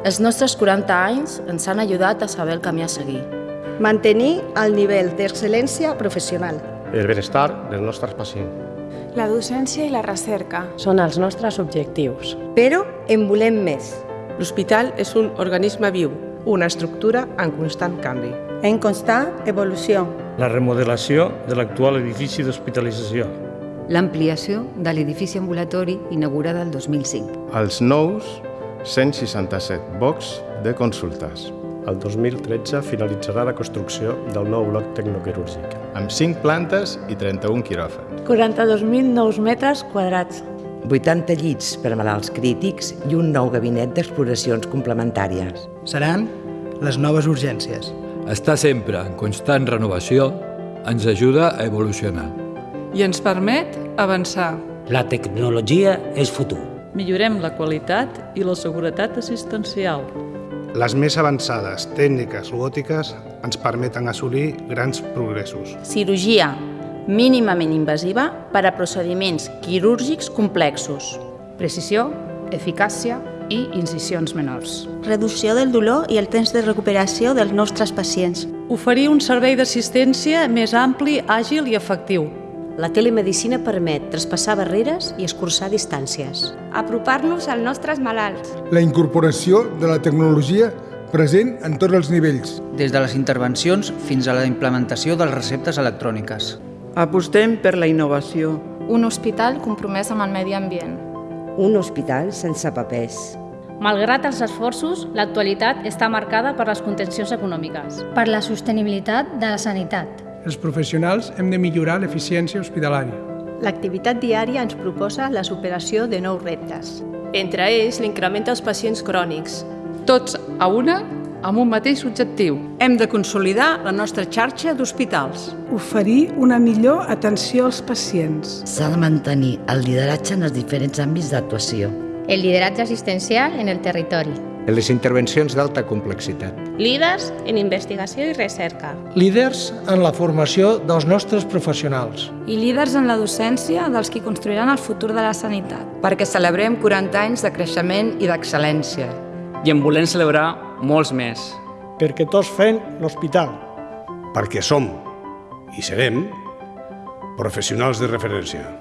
Els nostres 40 anys ens han ajudat a saber el camí a seguir. Mantenir el nivell d'excel·lència professional. El benestar dels nostres pacients. La docència i la recerca. Són els nostres objectius. Però en volem més. L'hospital és un organisme viu, una estructura en constant canvi. En constant evolució. La remodelació de l'actual edifici d'hospitalització. L'ampliació de l'edifici ambulatori inaugurada el 2005. Els nous 167 bocs de consultes. El 2013 finalitzarà la construcció del nou bloc tecnoquirúrgic. Amb 5 plantes i 31 quiròfans. 42.000 nous metres quadrats. 80 llits per a malalts crítics i un nou gabinet d'exploracions complementàries. Seran les noves urgències. Estar sempre en constant renovació ens ajuda a evolucionar. I ens permet avançar. La tecnologia és futur. Millorem la qualitat i la seguretat assistencial. Les més avançades tècniques robòtiques ens permeten assolir grans progressos. Cirurgia mínimament invasiva per a procediments quirúrgics complexos. Precisió, eficàcia i incisions menors. Reducció del dolor i el temps de recuperació dels nostres pacients. Oferir un servei d'assistència més ampli, àgil i efectiu. La telemedicina permet traspassar barreres i escurçar distàncies. Apropar-nos als nostres malalts. La incorporació de la tecnologia present en tots els nivells. Des de les intervencions fins a la implementació de les receptes electròniques. Apostem per la innovació. Un hospital compromès amb el medi ambient. Un hospital sense papers. Malgrat els esforços, l'actualitat està marcada per les contencions econòmiques. Per la sostenibilitat de la sanitat. Els professionals hem de millorar l'eficiència hospitalària. L'activitat diària ens proposa la superació de nous reptes. Entre ells, l'increment dels pacients crònics. Tots a una amb un mateix objectiu. Hem de consolidar la nostra xarxa d'hospitals. Oferir una millor atenció als pacients. S'ha de mantenir el lideratge en els diferents àmbits d'actuació. El lideratge assistencial en el territori. En les intervencions d'alta complexitat. Líders en investigació i recerca. Líders en la formació dels nostres professionals. I líders en la docència dels qui construiran el futur de la sanitat. Perquè celebrem 40 anys de creixement i d'excel·lència. I en volem celebrar molts més. Perquè tots fem l'hospital. Perquè som i serem professionals de referència.